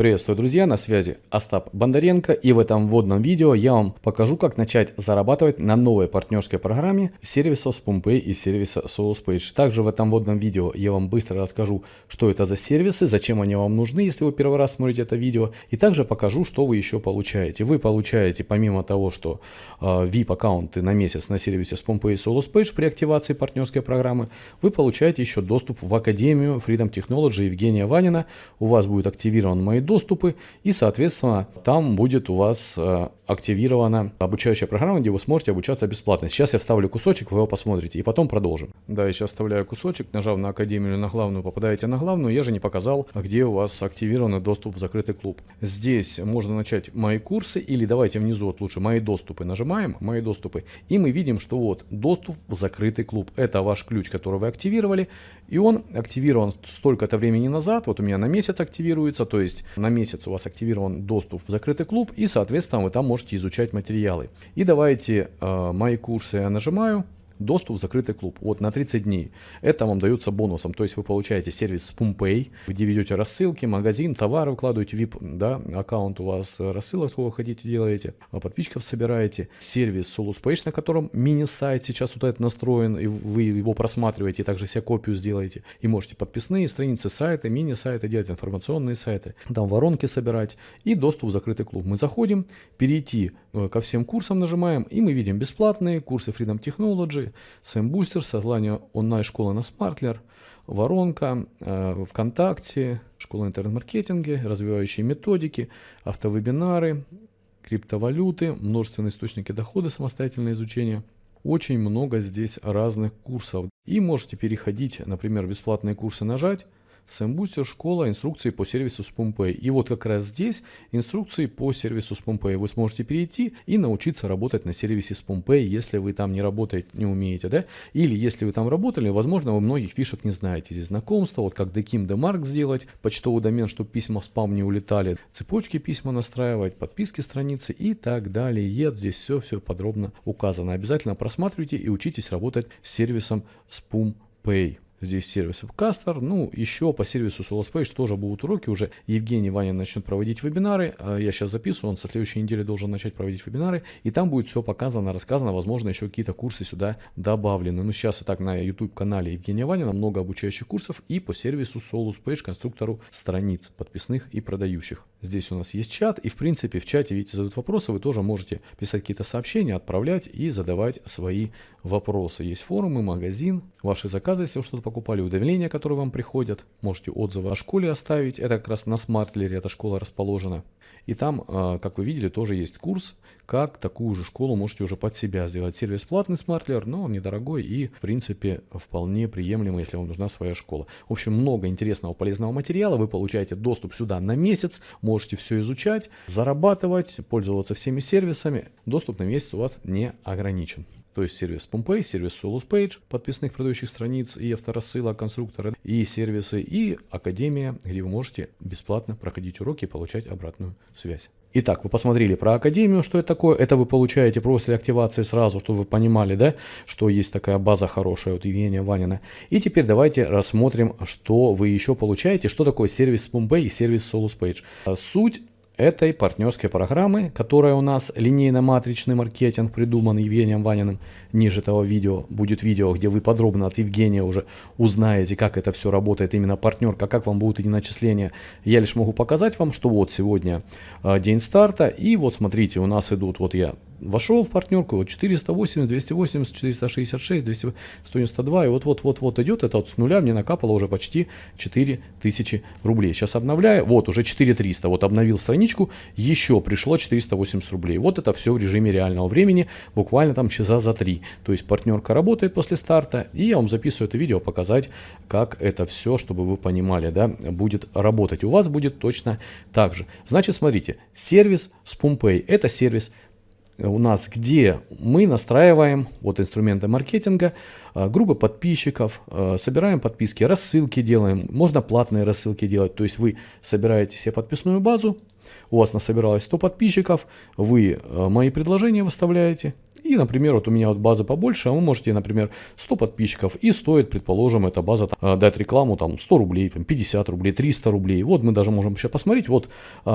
Приветствую, друзья, на связи Остап Бондаренко и в этом вводном видео я вам покажу, как начать зарабатывать на новой партнерской программе сервисов SpoonPay и сервиса SoulSpage. Также в этом вводном видео я вам быстро расскажу, что это за сервисы, зачем они вам нужны, если вы первый раз смотрите это видео, и также покажу, что вы еще получаете. Вы получаете, помимо того, что э, VIP-аккаунты на месяц на сервисе SpoonPay и SoulSpage при активации партнерской программы, вы получаете еще доступ в Академию Freedom Technology Евгения Ванина. У вас будет активирован мои доступы и, соответственно, там будет у вас э, активирована обучающая программа, где вы сможете обучаться бесплатно. Сейчас я вставлю кусочек, вы его посмотрите и потом продолжим. Да, я сейчас вставляю кусочек, нажав на Академию на главную, попадаете на главную. Я же не показал, где у вас активирован доступ в закрытый клуб. Здесь можно начать мои курсы или давайте внизу вот лучше мои доступы. Нажимаем мои доступы и мы видим, что вот доступ в закрытый клуб. Это ваш ключ, который вы активировали и он активирован столько-то времени назад. Вот у меня на месяц активируется, то есть на месяц у вас активирован доступ в закрытый клуб, и, соответственно, вы там можете изучать материалы. И давайте э, мои курсы я нажимаю, доступ в закрытый клуб. Вот на 30 дней. Это вам дается бонусом. То есть вы получаете сервис SpoonPay, где ведете рассылки, магазин, товары вкладываете, VIP, да, аккаунт у вас рассылок, сколько хотите делаете, а подписчиков собираете. Сервис SoluSpage, на котором мини-сайт сейчас вот этот настроен, и вы его просматриваете, и также себе копию сделаете. И можете подписные страницы сайта, мини-сайты делать, информационные сайты, там воронки собирать и доступ в закрытый клуб. Мы заходим, перейти э, ко всем курсам нажимаем, и мы видим бесплатные курсы Freedom Technology, Сэм Booster, создание онлайн-школы на Смартлер, Воронка, э, ВКонтакте, школа интернет-маркетинга, развивающие методики, автовебинары, криптовалюты, множественные источники дохода, самостоятельное изучение. Очень много здесь разных курсов. И можете переходить, например, бесплатные курсы нажать, SamBooster школа инструкции по сервису SpoonPay. И вот как раз здесь инструкции по сервису SpoonPay. Вы сможете перейти и научиться работать на сервисе SpoonPay, если вы там не работаете, не умеете, да? Или если вы там работали, возможно, вы многих фишек не знаете. Здесь знакомство, вот как Dekim Demark сделать, почтовый домен, чтобы письма в спам не улетали, цепочки письма настраивать, подписки страницы и так далее. Здесь все-все подробно указано. Обязательно просматривайте и учитесь работать с сервисом SpoonPay. Здесь сервис Webcaster. Ну, еще по сервису SoloSpage тоже будут уроки. Уже Евгений Ваня начнет проводить вебинары. А я сейчас записываю, он со следующей недели должен начать проводить вебинары. И там будет все показано, рассказано. Возможно, еще какие-то курсы сюда добавлены. Ну, сейчас и так на YouTube-канале Евгения Ванина много обучающих курсов. И по сервису SoloSpage, конструктору страниц подписных и продающих. Здесь у нас есть чат. И, в принципе, в чате, видите, задают вопросы. Вы тоже можете писать какие-то сообщения, отправлять и задавать свои вопросы. Есть форумы, магазин, ваши заказы, если вы что-то покупали, уведомления, которые вам приходят. Можете отзывы о школе оставить. Это как раз на смартлере эта школа расположена. И там, а, как вы видели, тоже есть курс, как такую же школу можете уже под себя сделать. Сервис платный смартлер, но он недорогой и, в принципе, вполне приемлемый, если вам нужна своя школа. В общем, много интересного полезного материала. Вы получаете доступ сюда на месяц, можете все изучать, зарабатывать, пользоваться всеми сервисами. Доступ на месяц у вас не ограничен то есть сервис Pompey, сервис Solus Page, подписных продающих страниц и авторассылок конструктора, и сервисы, и Академия, где вы можете бесплатно проходить уроки и получать обратную связь. Итак, вы посмотрели про Академию, что это такое. Это вы получаете после активации сразу, чтобы вы понимали, да, что есть такая база хорошая от Евгения Ванина. И теперь давайте рассмотрим, что вы еще получаете, что такое сервис Pompey и сервис Solus Page. Суть этой партнерской программы, которая у нас линейно-матричный маркетинг придуман Евгением Ваниным. Ниже этого видео будет видео, где вы подробно от Евгения уже узнаете, как это все работает, именно партнерка, как вам будут эти начисления. Я лишь могу показать вам, что вот сегодня а, день старта, и вот смотрите, у нас идут, вот я вошел в партнерку, вот 480, 280, 466, 200, 192, и вот-вот-вот-вот идет, это вот с нуля мне накапало уже почти 4000 рублей. Сейчас обновляю, вот уже 4300, вот обновил страничку, еще пришло 480 рублей. Вот это все в режиме реального времени, буквально там часа за три. То есть партнерка работает после старта, и я вам записываю это видео, показать, как это все, чтобы вы понимали, да, будет работать. У вас будет точно так же. Значит, смотрите, сервис SpoonPay, это сервис у нас, где мы настраиваем вот инструменты маркетинга, группы подписчиков, э, собираем подписки, рассылки делаем, можно платные рассылки делать, то есть вы собираете себе подписную базу, У вас насобиралось 100 подписчиков, вы э, мои предложения выставляете, и, например, вот у меня вот база побольше, а вы можете, например, 100 подписчиков, и стоит, предположим, эта база там, дать рекламу там 100 рублей, 50 рублей, 300 рублей. Вот мы даже можем сейчас посмотреть, вот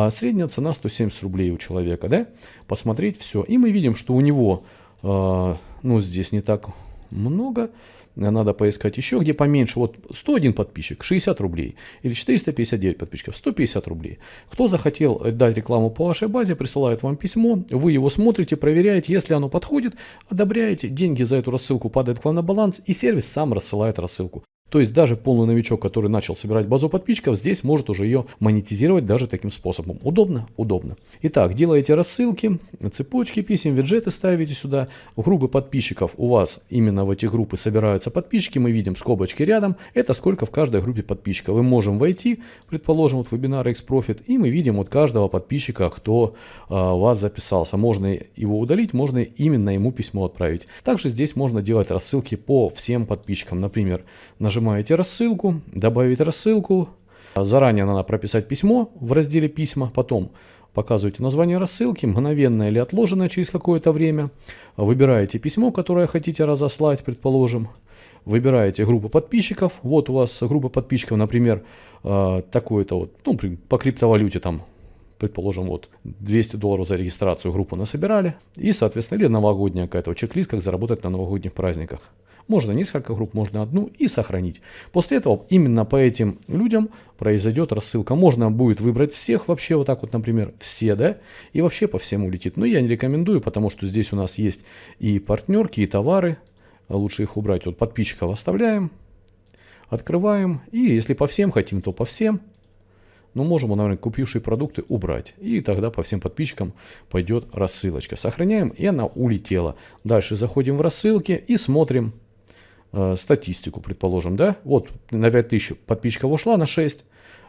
средняя цена 170 рублей у человека, да, посмотреть все. И мы видим, что у него, ну, здесь не так много, надо поискать еще, где поменьше. Вот 101 подписчик, 60 рублей. Или 459 подписчиков, 150 рублей. Кто захотел дать рекламу по вашей базе, присылает вам письмо, вы его смотрите, проверяете, если оно подходит, одобряете, деньги за эту рассылку падают к вам на баланс, и сервис сам рассылает рассылку. То есть даже полный новичок, который начал собирать базу подписчиков, здесь может уже ее монетизировать даже таким способом. Удобно? Удобно. Итак, делаете рассылки, цепочки писем, виджеты ставите сюда. В группы подписчиков у вас именно в эти группы собираются подписчики. Мы видим скобочки рядом. Это сколько в каждой группе подписчиков. Мы можем войти, предположим, вот вебинар X-Profit, и мы видим от каждого подписчика, кто а, вас записался. Можно его удалить, можно именно ему письмо отправить. Также здесь можно делать рассылки по всем подписчикам. Например, нажимаете нажимаете рассылку, добавить рассылку. Заранее надо прописать письмо в разделе письма, потом показываете название рассылки, мгновенное или отложенное через какое-то время. Выбираете письмо, которое хотите разослать, предположим. Выбираете группу подписчиков. Вот у вас группа подписчиков, например, э, такой-то вот, ну, по криптовалюте там предположим, вот 200 долларов за регистрацию группу насобирали, и, соответственно, или новогодняя какая-то чек-лист, как заработать на новогодних праздниках. Можно несколько групп, можно одну и сохранить. После этого именно по этим людям произойдет рассылка. Можно будет выбрать всех вообще вот так вот, например, все, да, и вообще по всем улетит. Но я не рекомендую, потому что здесь у нас есть и партнерки, и товары. Лучше их убрать. Вот подписчиков оставляем, открываем. И если по всем хотим, то по всем. Но можем, наверное, купившие продукты убрать. И тогда по всем подписчикам пойдет рассылочка. Сохраняем, и она улетела. Дальше заходим в рассылки и смотрим Э, статистику, предположим, да, вот на 5000 подписчиков ушла на 6, э,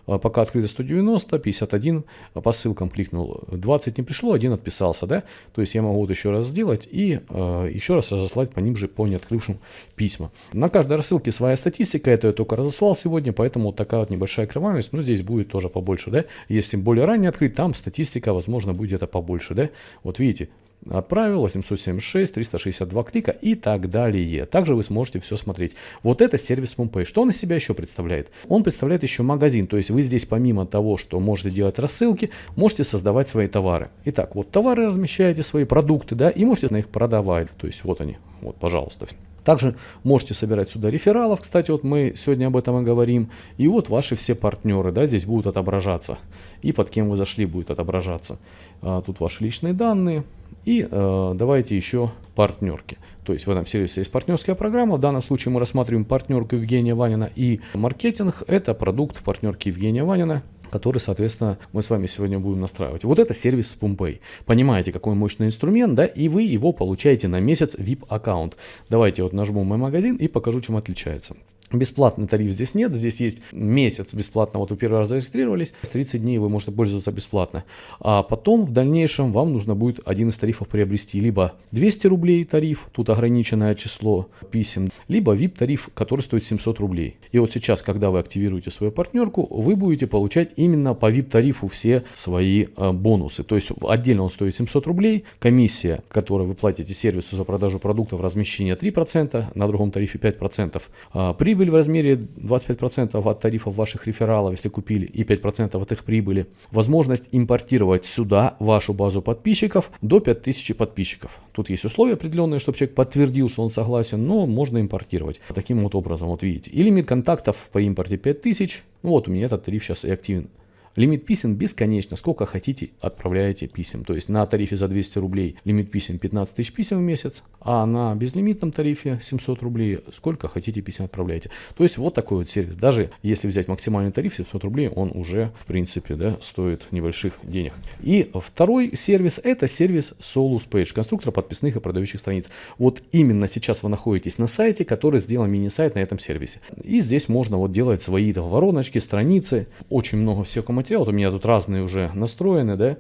пока открыто 190, 51, по ссылкам кликнул, 20 не пришло, один отписался, да, то есть я могу вот еще раз сделать и э, еще раз разослать по ним же, по неоткрывшим письма. На каждой рассылке своя статистика, это я только разослал сегодня, поэтому вот такая вот небольшая кровавость, но здесь будет тоже побольше, да, если более ранее открыть, там статистика, возможно, будет это побольше, да, вот видите, Отправил 876, 362 клика и так далее. Также вы сможете все смотреть. Вот это сервис MoonPay. Что он из себя еще представляет? Он представляет еще магазин. То есть вы здесь помимо того, что можете делать рассылки, можете создавать свои товары. Итак, вот товары размещаете, свои продукты, да, и можете на их продавать. То есть вот они, вот, пожалуйста. Также можете собирать сюда рефералов, кстати, вот мы сегодня об этом и говорим. И вот ваши все партнеры, да, здесь будут отображаться. И под кем вы зашли будет отображаться. А, тут ваши личные данные. И э, давайте еще партнерки. То есть в этом сервисе есть партнерская программа. В данном случае мы рассматриваем партнерку Евгения Ванина и маркетинг. Это продукт партнерки Евгения Ванина который, соответственно, мы с вами сегодня будем настраивать. Вот это сервис Pumpay. Понимаете, какой мощный инструмент, да, и вы его получаете на месяц VIP аккаунт. Давайте вот нажму мой магазин и покажу, чем отличается. Бесплатный тариф здесь нет, здесь есть месяц бесплатно, вот вы первый раз зарегистрировались, 30 дней вы можете пользоваться бесплатно. А потом в дальнейшем вам нужно будет один из тарифов приобрести, либо 200 рублей тариф, тут ограниченное число писем, либо VIP тариф, который стоит 700 рублей. И вот сейчас, когда вы активируете свою партнерку, вы будете получать именно по VIP тарифу все свои э, бонусы. То есть отдельно он стоит 700 рублей, комиссия, которую вы платите сервису за продажу продуктов, размещение 3%, на другом тарифе 5%. А, при Прибыль в размере 25% от тарифов ваших рефералов, если купили, и 5% от их прибыли. Возможность импортировать сюда вашу базу подписчиков до 5000 подписчиков. Тут есть условия определенные, чтобы человек подтвердил, что он согласен, но можно импортировать. Таким вот образом, вот видите. И лимит контактов при импорте 5000. Ну вот у меня этот тариф сейчас и активен. Лимит писем бесконечно, сколько хотите отправляете писем. То есть на тарифе за 200 рублей лимит писем 15 тысяч писем в месяц, а на безлимитном тарифе 700 рублей сколько хотите писем отправляете. То есть вот такой вот сервис. Даже если взять максимальный тариф 700 рублей, он уже в принципе да, стоит небольших денег. И второй сервис это сервис Solus Page, конструктор подписных и продающих страниц. Вот именно сейчас вы находитесь на сайте, который сделан мини-сайт на этом сервисе. И здесь можно вот делать свои вороночки, страницы, очень много всего материала. Вот у меня тут разные уже настроены, да.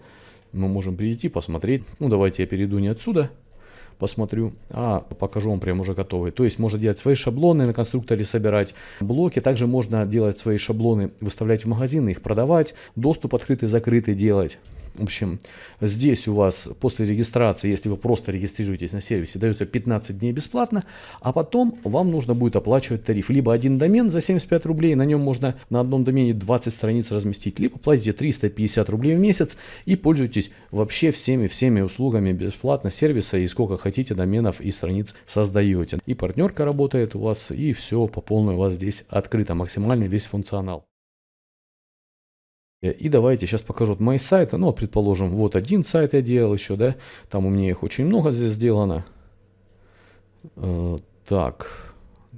Мы можем прийти, посмотреть. Ну, давайте я перейду не отсюда. посмотрю, а покажу вам прям уже готовые. То есть можно делать свои шаблоны на конструкторе, собирать блоки. Также можно делать свои шаблоны, выставлять в магазины, их продавать, доступ открытый, закрытый делать. В общем, здесь у вас после регистрации, если вы просто регистрируетесь на сервисе, дается 15 дней бесплатно, а потом вам нужно будет оплачивать тариф. Либо один домен за 75 рублей, на нем можно на одном домене 20 страниц разместить, либо платите 350 рублей в месяц и пользуйтесь вообще всеми-всеми услугами бесплатно сервиса и сколько хотите доменов и страниц создаете. И партнерка работает у вас, и все по полной у вас здесь открыто, максимальный весь функционал. И давайте сейчас покажу вот мои сайты. Ну, предположим, вот один сайт я делал еще, да. Там у меня их очень много здесь сделано. Э, так,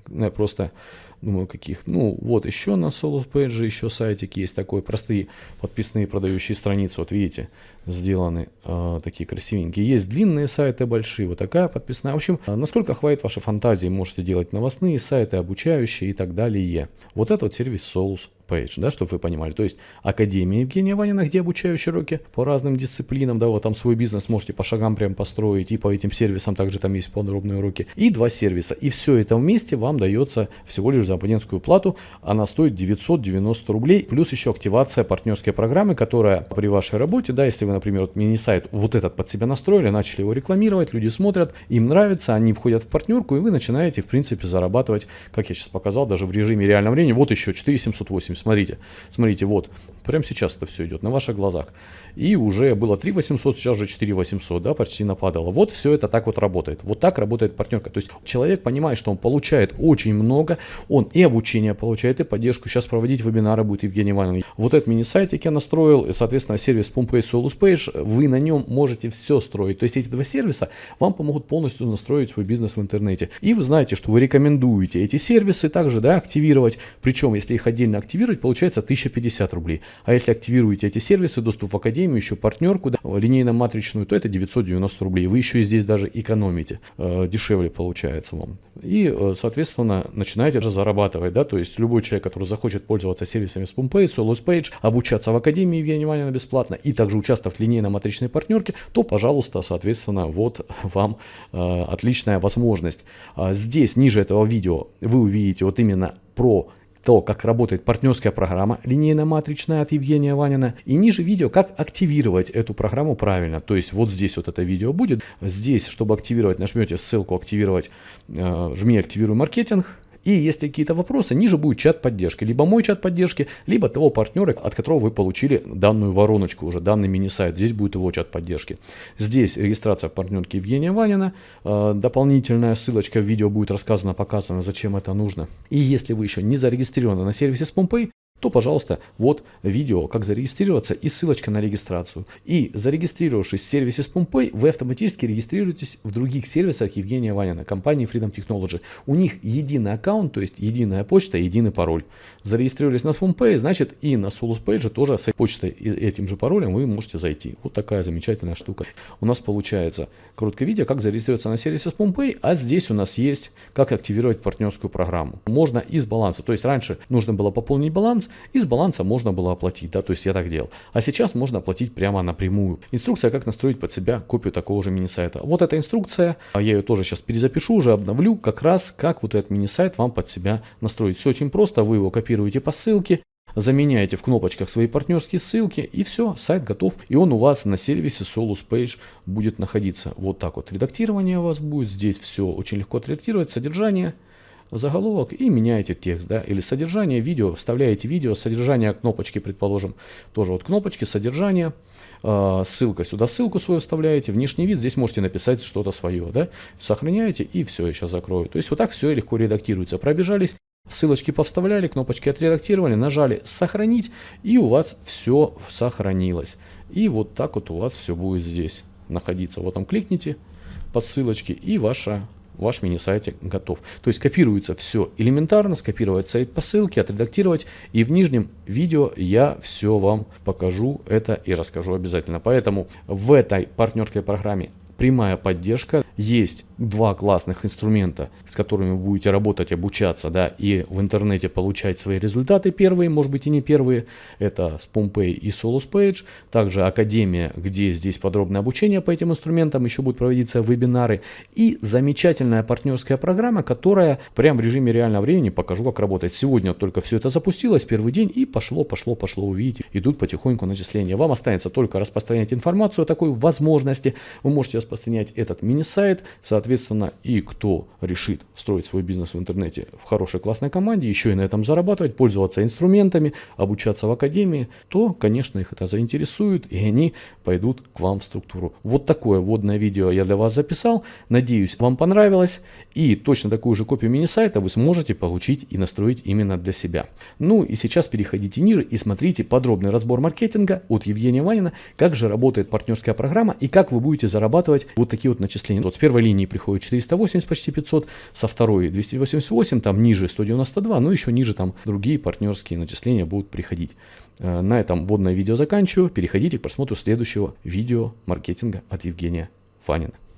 я просто думаю, каких. Ну, вот еще на Solus Page еще сайтик есть такой, простые подписные продающие страницы, вот видите, сделаны э, такие красивенькие. Есть длинные сайты большие, вот такая подписная. В общем, насколько хватит вашей фантазии, можете делать новостные сайты, обучающие и так далее. Вот это вот сервис Solus Page, да, чтобы вы понимали. То есть Академия Евгения Ванина, где обучающие уроки по разным дисциплинам, да, вот там свой бизнес можете по шагам прям построить, и по этим сервисам также там есть подробные уроки. И два сервиса. И все это вместе вам дается всего лишь за абонентскую плату. Она стоит 990 рублей, плюс еще активация партнерской программы, которая при вашей работе, да, если вы, например, вот мини-сайт вот этот под себя настроили, начали его рекламировать, люди смотрят, им нравится, они входят в партнерку, и вы начинаете, в принципе, зарабатывать, как я сейчас показал, даже в режиме реального времени. Вот еще 4780 Смотрите, смотрите, вот, прямо сейчас это все идет на ваших глазах. И уже было 3 800, сейчас уже 4 800, да, почти нападало. Вот все это так вот работает. Вот так работает партнерка. То есть человек понимает, что он получает очень много, он и обучение получает, и поддержку. Сейчас проводить вебинары будет Евгений Иванович. Вот этот мини-сайтик я настроил, и, соответственно, сервис Pumpay Solus Page, вы на нем можете все строить. То есть эти два сервиса вам помогут полностью настроить свой бизнес в интернете. И вы знаете, что вы рекомендуете эти сервисы также, да, активировать. Причем, если их отдельно активировать, активировать, получается 1050 рублей. А если активируете эти сервисы, доступ в академию, еще партнерку, да, линейно-матричную, то это 990 рублей. Вы еще и здесь даже экономите, э, дешевле получается вам. И, э, соответственно, начинаете же зарабатывать, да, то есть любой человек, который захочет пользоваться сервисами SpumPay, SoloSpage, обучаться в академии Евгения Ванина бесплатно и также участвовать в линейно-матричной партнерке, то, пожалуйста, соответственно, вот вам э, отличная возможность. А здесь, ниже этого видео, вы увидите вот именно про то, как работает партнерская программа линейно-матричная от Евгения Ванина. И ниже видео, как активировать эту программу правильно. То есть вот здесь вот это видео будет. Здесь, чтобы активировать, нажмете ссылку «Активировать», э, жми «Активируй маркетинг». И если какие-то вопросы, ниже будет чат поддержки. Либо мой чат поддержки, либо того партнера, от которого вы получили данную вороночку, уже данный мини-сайт. Здесь будет его чат поддержки. Здесь регистрация в Евгения Ванина. Э, дополнительная ссылочка в видео будет рассказана, показана, зачем это нужно. И если вы еще не зарегистрированы на сервисе SpomPay, то, пожалуйста, вот видео, как зарегистрироваться и ссылочка на регистрацию. И зарегистрировавшись в сервисе SpoonPay, вы автоматически регистрируетесь в других сервисах Евгения Ванина, компании Freedom Technology. У них единый аккаунт, то есть единая почта, единый пароль. Зарегистрировались на SpoonPay, значит и на SolusPage тоже с почтой и этим же паролем вы можете зайти. Вот такая замечательная штука. У нас получается короткое видео, как зарегистрироваться на сервисе SpoonPay, а здесь у нас есть, как активировать партнерскую программу. Можно из баланса, то есть раньше нужно было пополнить баланс, из баланса можно было оплатить, да, то есть я так делал. А сейчас можно оплатить прямо напрямую. Инструкция, как настроить под себя копию такого же мини-сайта. Вот эта инструкция, а я ее тоже сейчас перезапишу, уже обновлю, как раз как вот этот мини-сайт вам под себя настроить. Все очень просто, вы его копируете по ссылке, заменяете в кнопочках свои партнерские ссылки и все, сайт готов. И он у вас на сервисе Solus Page будет находиться. Вот так вот редактирование у вас будет. Здесь все очень легко отредактировать. Содержание – заголовок и меняете текст, да, или содержание видео, вставляете видео, содержание кнопочки, предположим, тоже вот кнопочки, содержание, э, ссылка, сюда ссылку свою вставляете, внешний вид, здесь можете написать что-то свое, да, сохраняете и все, я сейчас закрою. То есть вот так все легко редактируется. Пробежались, ссылочки повставляли, кнопочки отредактировали, нажали сохранить и у вас все сохранилось. И вот так вот у вас все будет здесь находиться. Вот там кликните по ссылочке и ваша ваш мини-сайтик готов. То есть копируется все элементарно, скопировать сайт по ссылке, отредактировать. И в нижнем видео я все вам покажу это и расскажу обязательно. Поэтому в этой партнерской программе прямая поддержка. Есть два классных инструмента, с которыми вы будете работать, обучаться, да, и в интернете получать свои результаты. Первые, может быть и не первые, это SpoonPay и SoloSpage. Также Академия, где здесь подробное обучение по этим инструментам, еще будут проводиться вебинары. И замечательная партнерская программа, которая прям в режиме реального времени покажу, как работает. Сегодня только все это запустилось, первый день, и пошло, пошло, пошло, увидите. Идут потихоньку начисления. Вам останется только распространять информацию о такой возможности. Вы можете распространять этот мини-сайт, соответственно, и кто решит строить свой бизнес в интернете в хорошей классной команде, еще и на этом зарабатывать, пользоваться инструментами, обучаться в академии, то, конечно, их это заинтересует, и они пойдут к вам в структуру. Вот такое вводное видео я для вас записал. Надеюсь, вам понравилось. И точно такую же копию мини-сайта вы сможете получить и настроить именно для себя. Ну и сейчас переходите ниже и смотрите подробный разбор маркетинга от Евгения Ванина, как же работает партнерская программа и как вы будете зарабатывать вот такие вот начисления. Вот с первой линии приходит 480, почти 500, со второй 288, там ниже 192, ну еще ниже там другие партнерские начисления будут приходить. Э, на этом вводное видео заканчиваю. Переходите к просмотру следующего видео маркетинга от Евгения Фанина.